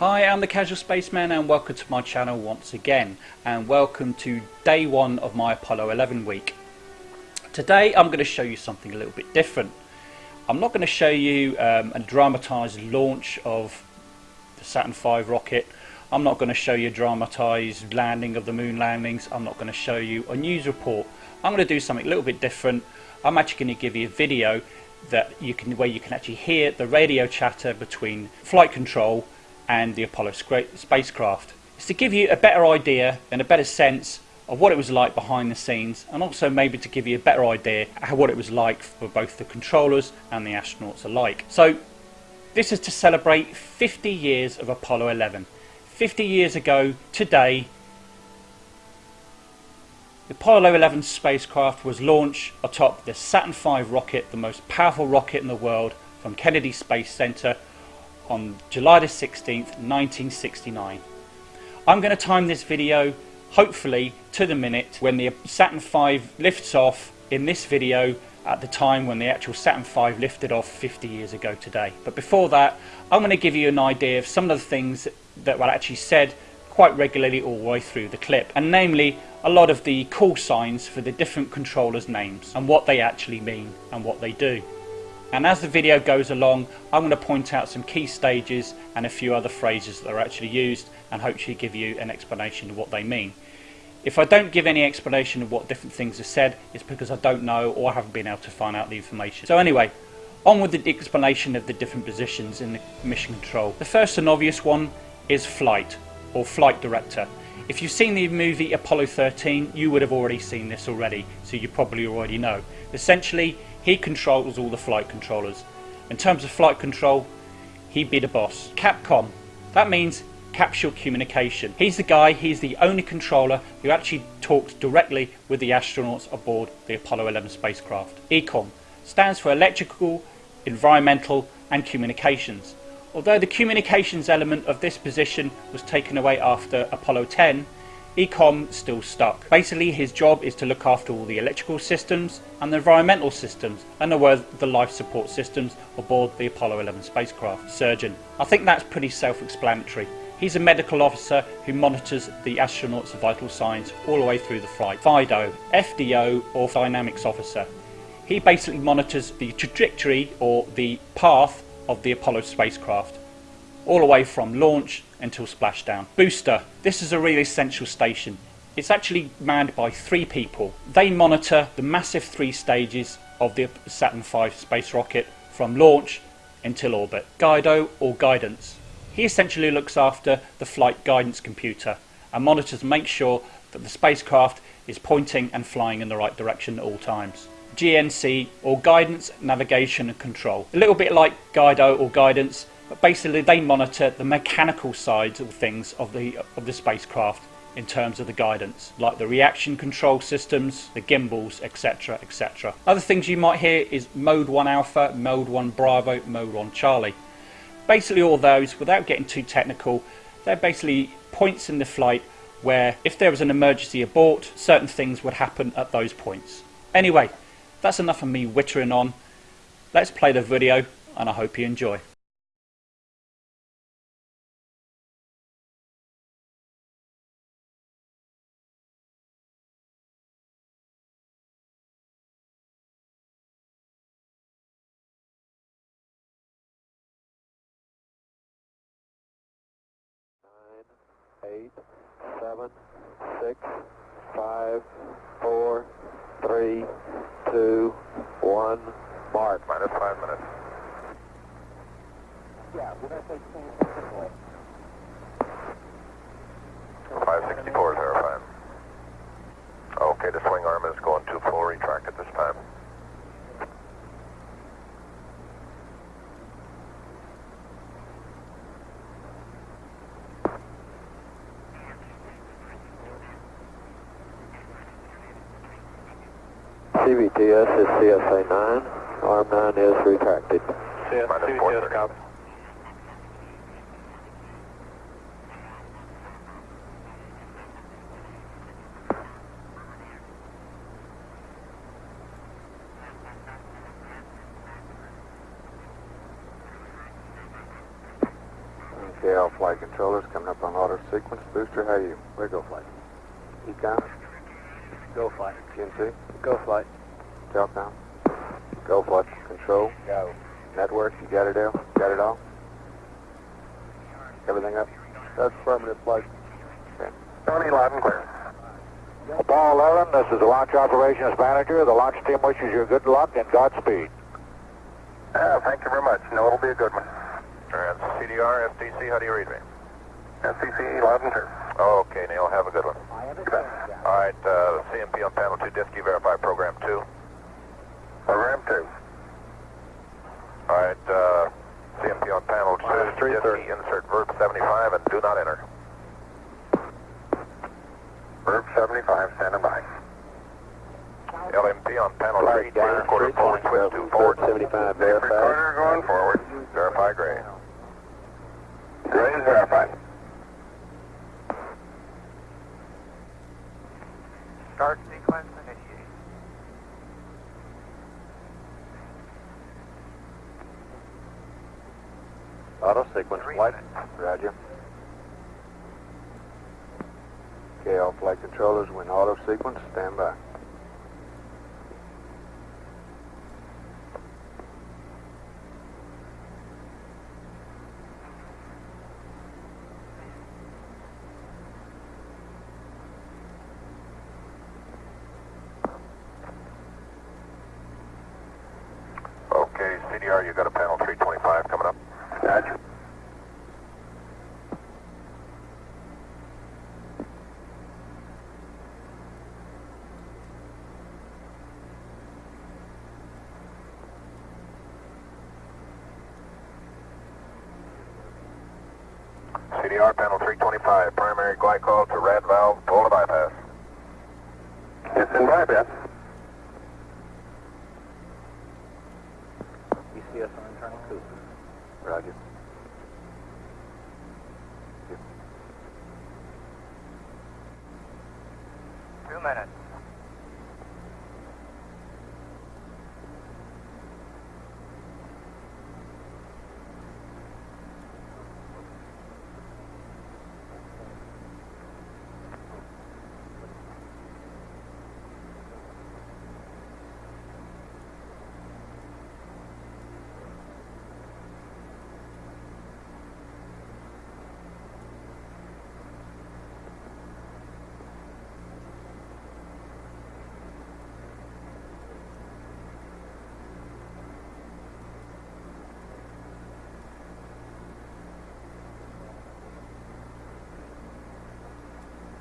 Hi, I'm the Casual Spaceman and welcome to my channel once again and welcome to day one of my Apollo 11 week. Today I'm going to show you something a little bit different. I'm not going to show you um, a dramatised launch of the Saturn V rocket. I'm not going to show you a dramatised landing of the moon landings. I'm not going to show you a news report. I'm going to do something a little bit different. I'm actually going to give you a video that you can where you can actually hear the radio chatter between flight control and the Apollo spacecraft. It's to give you a better idea and a better sense of what it was like behind the scenes and also maybe to give you a better idea of what it was like for both the controllers and the astronauts alike. So this is to celebrate 50 years of Apollo 11. 50 years ago today the Apollo 11 spacecraft was launched atop the Saturn V rocket, the most powerful rocket in the world, from Kennedy Space Center on July the 16th, 1969. I'm going to time this video, hopefully, to the minute when the Saturn V lifts off in this video at the time when the actual Saturn V lifted off 50 years ago today. But before that, I'm going to give you an idea of some of the things that were actually said quite regularly all the way through the clip, and namely a lot of the call signs for the different controllers' names and what they actually mean and what they do. And as the video goes along, I'm going to point out some key stages and a few other phrases that are actually used and hopefully give you an explanation of what they mean. If I don't give any explanation of what different things are said, it's because I don't know or I haven't been able to find out the information. So anyway, on with the explanation of the different positions in the mission control. The first and obvious one is flight or flight director. If you've seen the movie Apollo 13, you would have already seen this already, so you probably already know. Essentially, he controls all the flight controllers. In terms of flight control, he'd be the boss. Capcom, that means capsule communication. He's the guy, he's the only controller who actually talks directly with the astronauts aboard the Apollo 11 spacecraft. ECOM stands for electrical, environmental and communications. Although the communications element of this position was taken away after Apollo 10, Ecom still stuck. Basically his job is to look after all the electrical systems and the environmental systems and the, the life support systems aboard the Apollo 11 spacecraft. Surgeon. I think that's pretty self-explanatory. He's a medical officer who monitors the astronauts' vital signs all the way through the flight. FIDO, FDO or Dynamics Officer. He basically monitors the trajectory or the path of the Apollo spacecraft all the way from launch until splashdown. Booster. This is a really essential station. It's actually manned by three people. They monitor the massive three stages of the Saturn V space rocket from launch until orbit. Guido or guidance. He essentially looks after the flight guidance computer and monitors and makes sure that the spacecraft is pointing and flying in the right direction at all times. GNC or guidance, navigation and control. A little bit like Guido or guidance, but basically they monitor the mechanical sides of things of the of the spacecraft in terms of the guidance like the reaction control systems the gimbals etc etc other things you might hear is mode 1 alpha mode 1 bravo mode 1 charlie. Basically all those without getting too technical they're basically points in the flight where if there was an emergency abort certain things would happen at those points. Anyway that's enough of me wittering on. Let's play the video and I hope you enjoy eight, seven, six, five, four, three, two, one, mark. Minus five minutes. Yeah, we're going to take things 564 is verified. Okay, the swing arm is going to full retract at this time. CVTS is CSA 9. Arm 9 is retracted. CS, CVTS copy. Okay, KL flight controllers coming up on auto sequence. Booster, how are you? Where go flight? ECOM, Go flight. GNC, Go flight. Telcom. Go flight control. Go. Network, you got it all? Got it all? Everything up? That's affirmative flight. Tony, loud and clear. Apollo 11, this is the launch operations manager. The launch team wishes you good luck and Godspeed. Uh, thank you very much. No, it'll be a good one. And CDR, FTC, how do you read me? FCC, loud and clear. Okay, Neil, have a good one. All right, uh, CMP on panel 2, DSKY, verify program 2. Program 2. All right, uh, CMP on panel 2, Minus three insert verb 75 and do not enter. Verb 75, standing by. LMP on panel 3, Flight clear, down, quarter forward, switch 2 forward. 75 Tape verified. recorder going forward. Verify gray. Gray is verified. Start sequence initiated. Auto sequence minutes. Roger. KL flight controllers when auto sequence, stand by. Okay, CDR, you got a panel 325 coming up. Roger. CDR, panel 325, primary glycol to rad valve, pull to bypass. It's in bypass.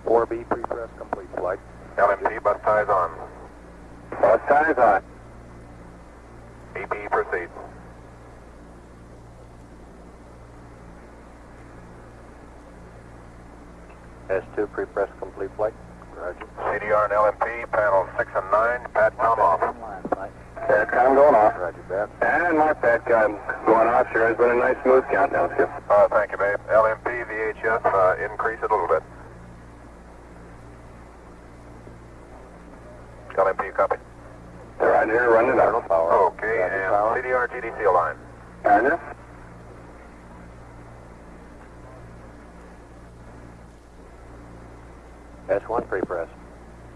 4B, pre-press complete, flight. LMC, bus ties on. Bus ties on. AP proceed. S2, pre-press complete, flight. Roger. CDR and LMP, panel 6 and 9, Pat PATCOM off. PATCOM going off. Roger that. And my PATCOM going off sure has been a nice smooth countdown, Skip. Uh, thank you, babe. LMP, VHF, uh, increase it a little bit. Right here, running it Internal out. power. Okay, Roger, and power. CDR, GDC align. Roger. S1 pre-press.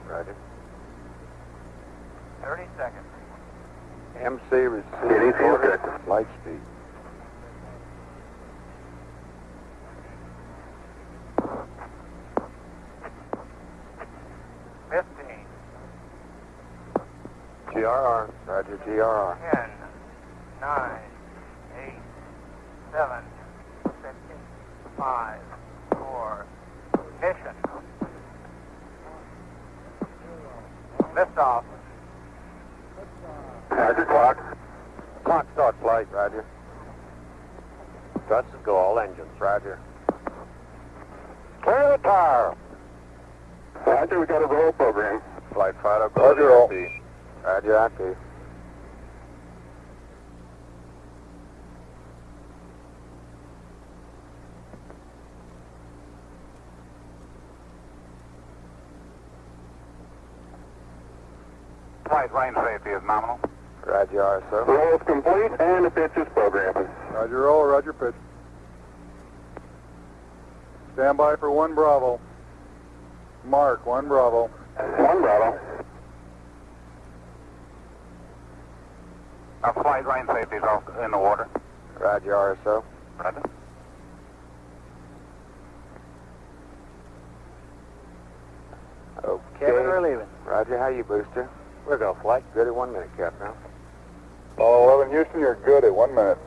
Roger. 30 seconds. MC receive GDC is order. good. Light speed. GRR. Roger, GRR. Ten. Nine. Eight. Seven. Six. Five. Four. Ignition. Liftoff. Roger, clock. Clock start flight, Roger. Thrusters go all engines, Roger. Clear the tower. Roger, we got a roll program. Flight fighter, go Roger, roll. To Roger, active. Flight lane safety is nominal. Roger, RSO. Roll is complete and the pitch is programming. Roger, roll, Roger, pitch. Stand by for one Bravo. Mark, one Bravo. One Bravo. Our flight line safety is off in the water. Roger, RSO. Roger. Okay. Kevin, we're leaving. Roger, how you, Booster? We're go flight. Good at one minute, Capcom. Oh, 11 Houston, you're good at one minute.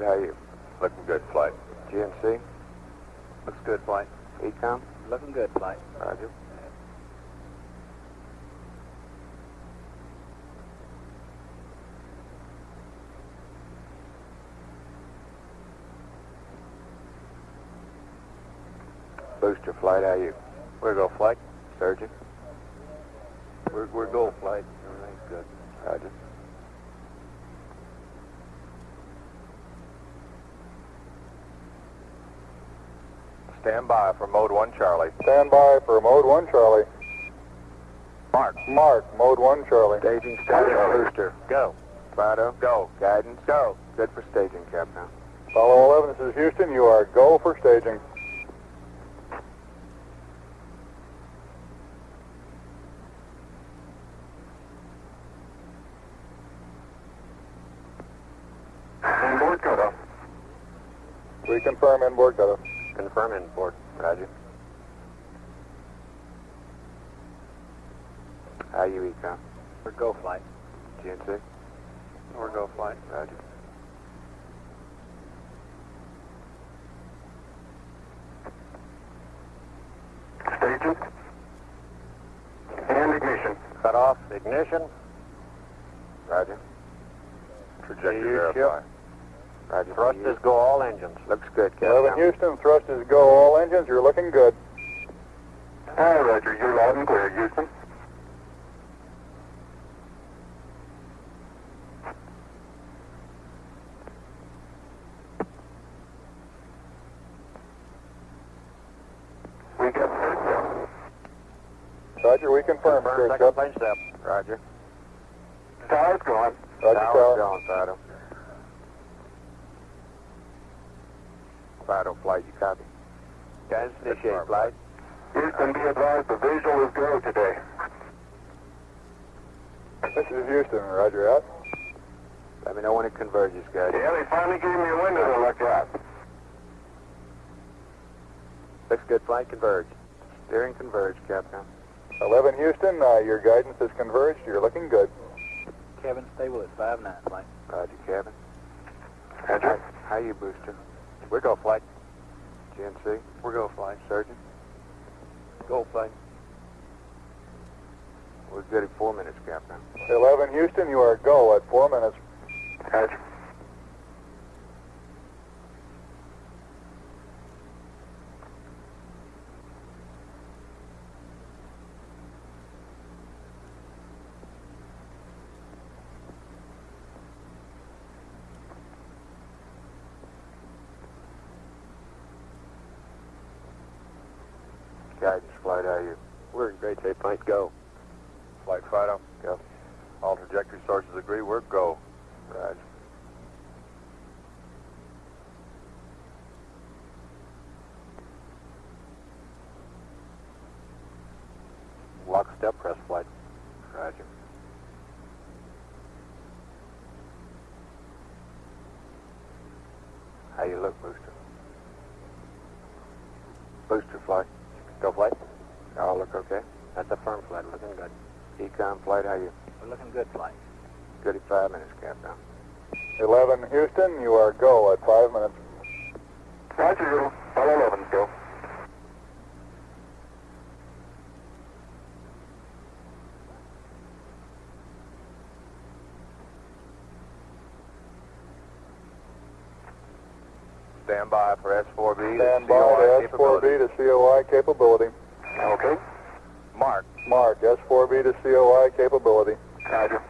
How you? Looking good, flight. GNC, Looks good, flight. ECOM, Looking good, flight. Roger. Booster flight, how you? We're go flight. Surgeon, We're, we're go flight. Everything's good. Roger. Stand by for mode 1 Charlie. Stand by for mode 1 Charlie. Mark. Mark, mode 1 Charlie. Staging status. Booster. Go. Fido, Go. guidance. Go. Good for staging, Capcom. Apollo 11, this is Houston. You are go for staging. Inboard cutoff. We confirm inboard cutoff. Confirm port, Roger. How you, ECOM? We're go flight. GNC? We're go flight. Roger. Staging. And ignition. Cut off. Ignition. Roger. Trajectory You verify. Roger. Thrusters go all engines. Looks good, Capcom. 11 Houston, thrusters go, all engines, you're looking good. Hi, Roger. You're loud and clear, Houston. We got third Roger, we confirm. Confirm second Chuck. plane step. Roger. Tower's going. Roger, Tower's tower. going, Fido. Fido, flight, you copy? Guys, initiate flight. Houston, be advised the visual is go today. This is Houston, Roger out. Let me know when it converges, guys. Yeah, they finally gave me a window to look at. Looks good, flight, converge. Steering converge, Capcom. 11 Houston, uh, your guidance is converged, you're looking good. Kevin, stable at five nine flight. Roger, Kevin. Roger. How you, Booster? We're go flight. GNC? We're go flight. Surgeon? Go flight. We're good at four minutes, Capcom. 11 Houston, you are go at four minutes. Roger. Guidance, flight, how you? We're in great shape. Flight go. Flight Fido. Go. All trajectory sources agree. We're go. Roger. Lock step press flight. Roger. How you look, Booster? Booster flight. Go flight. All look okay? That's a firm flight. Looking good. ECOM flight, how you? We're looking good flight. Good at five minutes, Capcom. 11 Houston, you are go at five minutes. Roger, Eagle. Apollo 11, go. Stand by for S4B. Stand COI by to. S4B to COI capability. Okay. Mark. Mark, S4B to COI capability. Roger.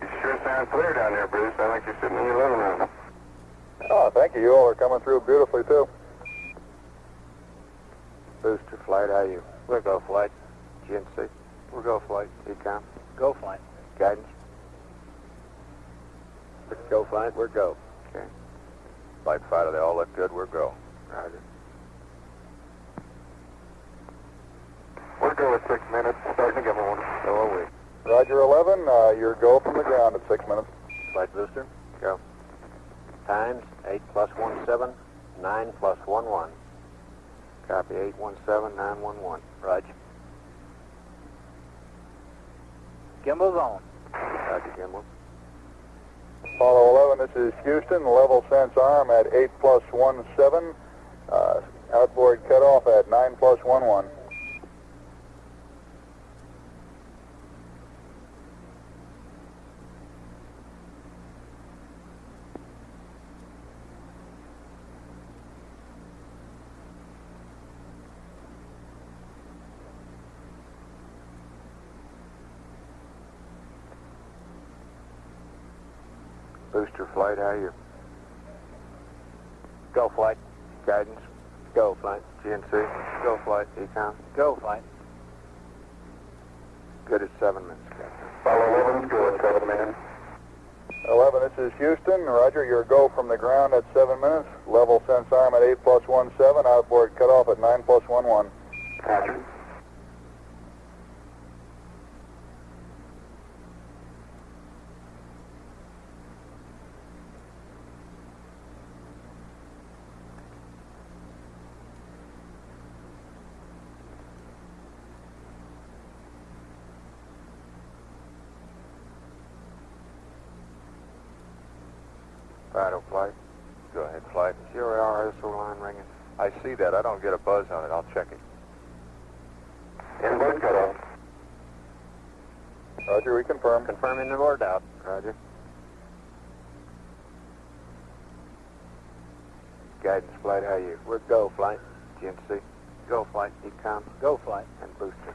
You sure sound clear down there, Bruce. I think you're sitting in your living room. Oh, thank you. You all are coming through beautifully, too. Booster flight, how you? We're go flight. GNC. We're go flight. ECOM. Go flight. Guidance. Let's go flight. We're go. Okay. Flight fighter, they all look good. We're go. Roger. We're go at six minutes, starting to give one. So are we. Roger 11, uh, your go from the ground at six minutes. Flight booster. Go. Times 8 plus 1, 7. 9 plus 1, 1. Copy 817 911. Roger. Gimbal's on. Roger, Gimbal. Apollo 11, this is Houston. Level sense arm at 8 plus 1, 7. Uh, outboard cutoff at 9 plus 1, 1. Booster flight, how are you? Go flight. Guidance. Go flight. GNC. Go flight. ECOM. Go flight. Good at seven minutes, Capcom. Apollo 11, go at seven minutes. 11, this is Houston. Roger, your go from the ground at 7 minutes. Level sense arm at 8 plus 1, 7. Outboard cutoff at 9 plus 1, 1. Roger. Vital flight. Go ahead, flight. Zero RSO line ringing. I see that. I don't get a buzz on it. I'll check it. Inboard cutoff. Roger, we confirm. Confirming the board out. Roger. Guidance flight, how are you? We're go flight. GNC. Go flight. ECOM. Go flight. And booster.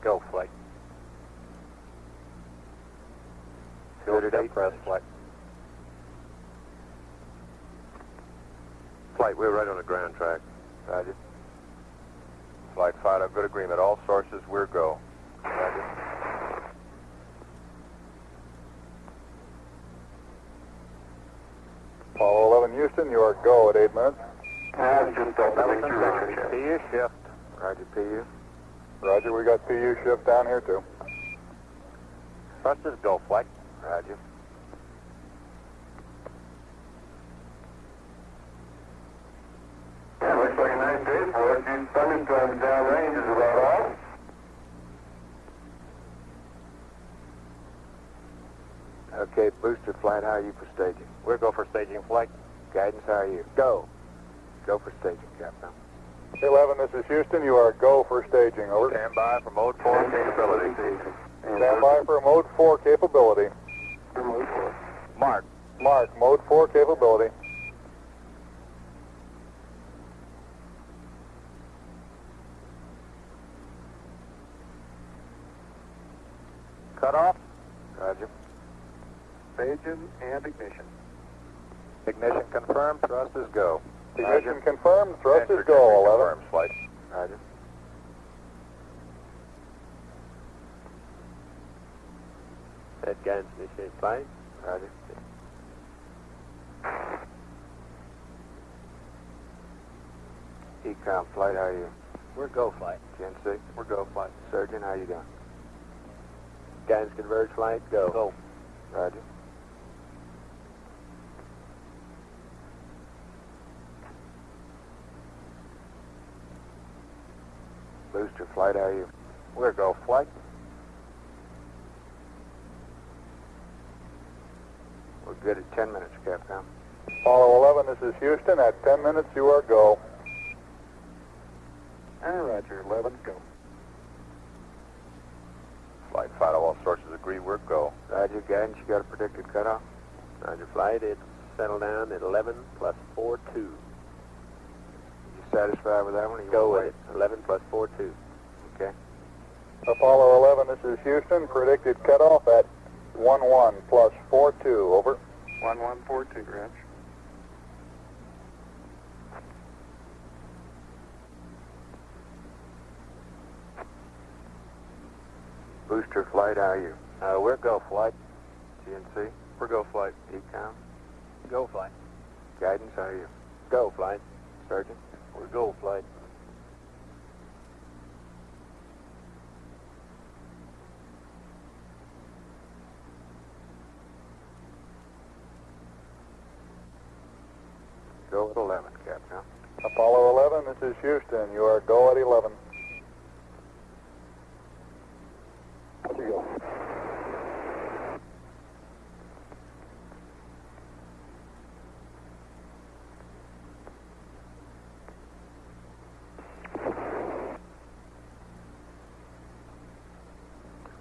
Go flight. Go Good at step eight press, minutes. Flight. We're right on the ground track. Roger. Flight fighter, good agreement. All sources, we're go. Roger. Apollo 11, Houston, you are go at 8 minutes. Uh, just through PU shift. Roger, PU. Roger, we got PU shift down here, too. Thrusters go flight. Roger. Yeah, looks like a nice day for us. These thunderstorms downrange is about all. Okay, booster flight, how are you for staging? We're go for staging flight. Guidance, how are you? Go. Go for staging, Capcom. 11, this is Houston. You are go for staging. Over. Stand by for mode 4 capability. Stand by for mode 4 capability. Mode 4. Mark. Mark, mode 4 capability. Cut off. Roger. Staging and ignition. Ignition confirmed. Thrusters go. Ignition confirmed. Thrusters Answer go, 11. confirms, flight. Roger. Set guidance initiate flight. Roger. Ecom flight, how are you? We're go flight. GNC? We're go flight. Surgeon, how are you doing? Guidance converge flight, go. Go. Roger. Booster flight, are you? We're go flight. We're good at 10 minutes, Capcom. Apollo 11, this is Houston. At 10 minutes, you are go. And Roger, 11, go. Flight fighter, all sources agree, we're go. Roger, guidance, you got a predicted cutoff? Roger, flight, it's settled down at 11 plus 4, 2 satisfied with that one? You Go with it. 11 plus 4, 2. Okay. Apollo 11, this is Houston. Predicted cutoff at 1 1 plus 4 2. Over. 1 1 4 2, Rich. Booster flight, how are you? Uh, we're go flight. GNC? We're go flight. ECOM. Go flight. Guidance, how are you? Go flight. Surgeon? We're go flight. Go at 11, Capcom. Apollo 11, this is Houston. You are go at 11.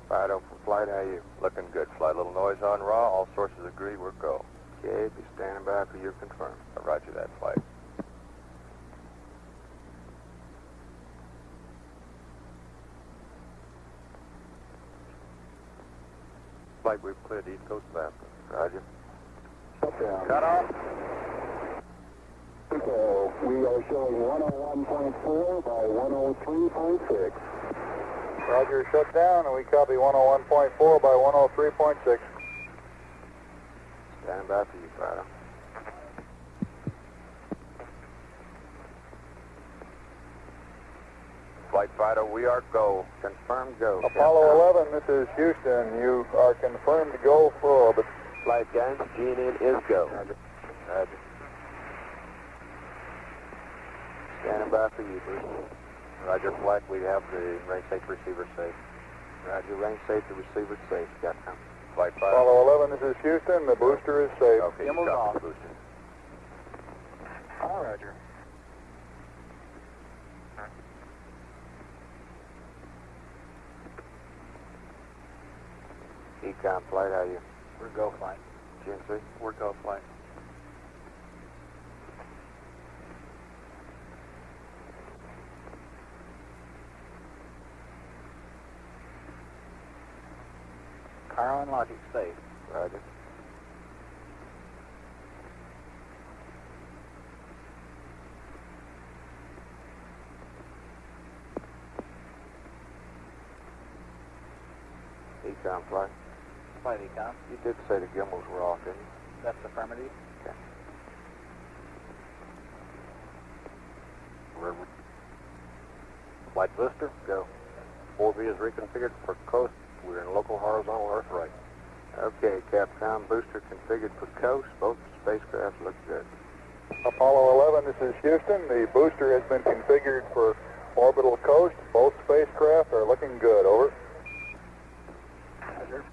Fido for flight, how are you? Looking good. Flight little noise on raw. All sources agree. We're go. Okay, be standing by for your confirm. Roger that flight. Flight, we've cleared East Coast of Africa. Roger. Cut off. So we are showing 101.4 by 103.6. Roger, shut down, and we copy 101.4 by 103.6. Stand by for you, Fido. Flight Fido, we are go. Confirmed go. Apollo 11, this is Houston. You are confirmed go for orbit. Flight guidance, GNN is go. Roger. Roger. Standing by for you, Bruce. Roger, flight, we have the range safe receiver safe. Roger, range safe, the receiver safe. Got some. Flight Fido. Apollo 11, this is Houston. The booster is safe. Okay, you the booster. All Roger. ECOM flight, how you? We're go flight. GNC? We're go flight. Carl and Logic safe. Roger. ECOM flight. Flight ECOM. You did say the gimbals were off, didn't you? That's affirmative. Okay. River. White booster, go. 4B is reconfigured for coast. We're in local horizontal Earth right. Okay, Capcom booster configured for coast. Both spacecraft look good. Apollo 11, this is Houston. The booster has been configured for orbital coast. Both spacecraft are looking good. Over. Roger.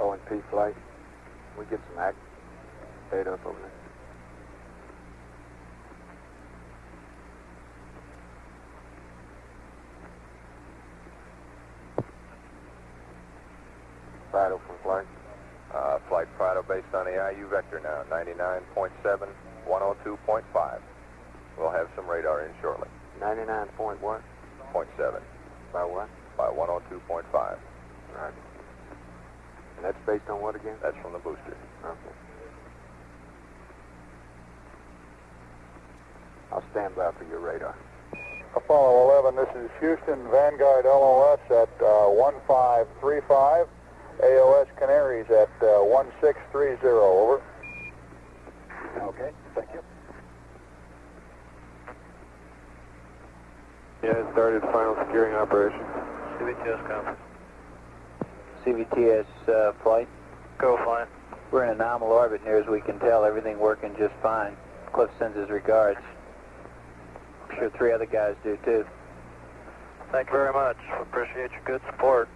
O and P flight. We get some act data up over there. Fido from flight. Uh, flight Fido based on the IU vector now, 99.7, 102.5. We'll have some radar in shortly. 99 point what? Point seven. By what? By 102.5. Right. And that's based on what again? That's from the booster. Okay. I'll stand by for your radar. Apollo 11, this is Houston. Vanguard LOS at uh, 1535. AOS Canaries at uh, 1630. Over. Okay, thank you. Yeah, started final securing operation. CVTS conference. CVTS uh, flight. Go flight. We're in a nominal orbit near as we can tell. Everything working just fine. Cliff sends his regards. I'm sure three other guys do too. Thank you very much. Appreciate your good support.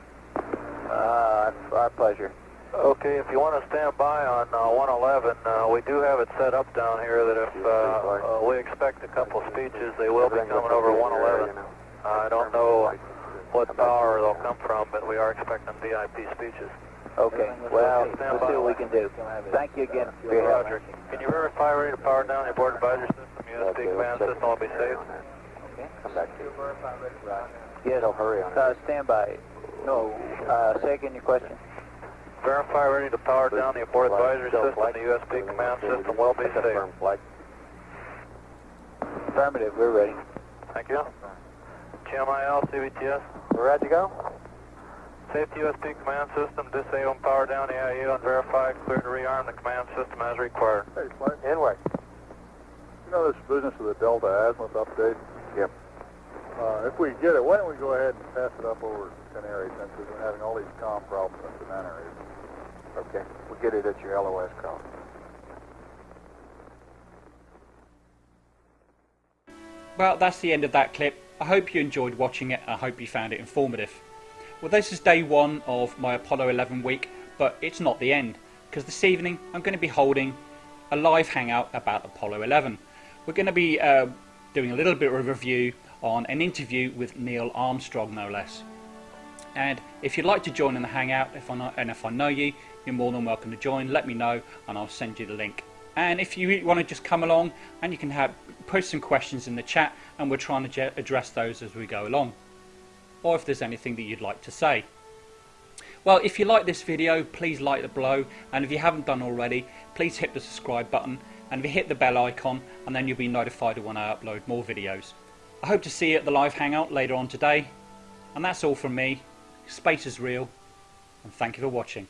Uh, our pleasure. Okay, if you want to stand by on uh, 111, uh, we do have it set up down here that if uh, uh, we expect a couple speeches, they will be coming over 111. I don't know what power they'll come from, but we are expecting VIP speeches. Okay, well, we'll see what we can do. Thank you again for your help. Roger. Can you verify rate of power down your board advisor system? Okay, USB command let's check system will be the safe. Okay. Come back to you. Yeah, they'll hurry on Uh, stand by. No. Uh, say again your question. Verify ready to power down the abort advisory Still system. flight. The USB command system will be safe. Confirm flight. Affirmative. We're ready. Thank you. GMIL, CVTS. We're ready to go? Safety USB command system, disable and power down the IU and verify clear to rearm the command system as required. Hey, Clark, Inward. you know this business of the Delta Azimuth update? Yep. Uh, if we get it, why don't we go ahead and pass it up over to Canary we've been having all these problems in that area. Okay. We'll get it at your LOS call. Well, that's the end of that clip. I hope you enjoyed watching it. I hope you found it informative. Well, this is day one of my Apollo 11 week, but it's not the end because this evening I'm going to be holding a live hangout about Apollo 11. We're going to be uh, doing a little bit of a review on an interview with Neil Armstrong, no less. And if you'd like to join in the hangout, if I know, and if I know you, you're more than welcome to join. Let me know, and I'll send you the link. And if you want to just come along, and you can have put some questions in the chat, and we're trying to address those as we go along. Or if there's anything that you'd like to say. Well, if you like this video, please like the below, and if you haven't done already, please hit the subscribe button, and if you hit the bell icon, and then you'll be notified when I upload more videos. I hope to see you at the live hangout later on today. And that's all from me. Space is real, and thank you for watching.